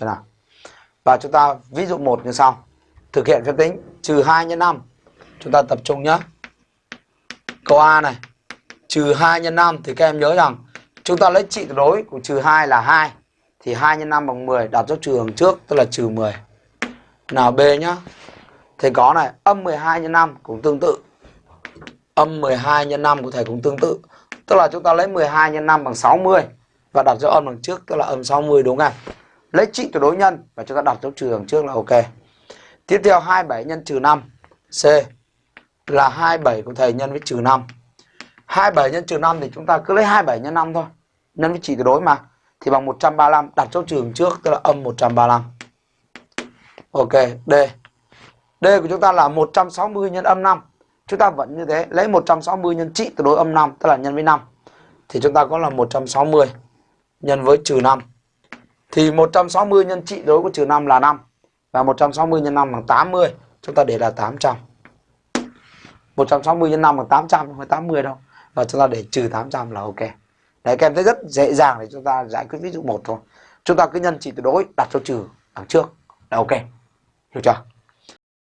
Chưa nào? Và chúng ta ví dụ một như sau. Thực hiện phép tính trừ 2 nhân 5. Chúng ta tập trung nhé. Câu A này. Trừ 2 nhân 5 thì các em nhớ rằng chúng ta lấy trị tuyệt đối của trừ 2 là 2. Thì 2 nhân 5 bằng 10 đặt dấu trừ đằng trước tức là trừ 10. Nào B nhá. Thầy có này, âm 12 nhân 5 cũng tương tự. Âm 12 nhân 5 của thầy cũng tương tự. Tức là chúng ta lấy 12 nhân 5 bằng 60 và đặt dấu âm bằng trước tức là âm 60 đúng không? Lấy trị tuyệt đối nhân và chúng ta đặt dấu trừ đằng trước là ok. Tiếp theo 27 nhân trừ 5 C là 27 của thầy nhân với trừ 5. 27 nhân trừ 5 thì chúng ta cứ lấy 27 nhân 5 thôi. Nhân với trị tuyệt đối mà. Thì bằng 135 đặt dấu trừ đằng trước tức là âm 135. Ok, D. D của chúng ta là 160 nhân âm 5. Chúng ta vẫn như thế, lấy 160 nhân trị tuyệt đối âm 5 tức là nhân với 5. Thì chúng ta có là 160 nhân với trừ 5. Thì 160 nhân trị đối của trừ 5 là 5. Và 160 nhân 5 bằng 80. Chúng ta để là 800. 160 nhân 5 bằng 800 không phải 80 đâu. Và chúng ta để trừ 800 là ok. Đấy, các em thấy rất dễ dàng để chúng ta giải quyết ví dụ 1 thôi. Chúng ta cứ nhân trị tuyệt đối đặt cho trừ đằng trước là ok. Hiểu chưa?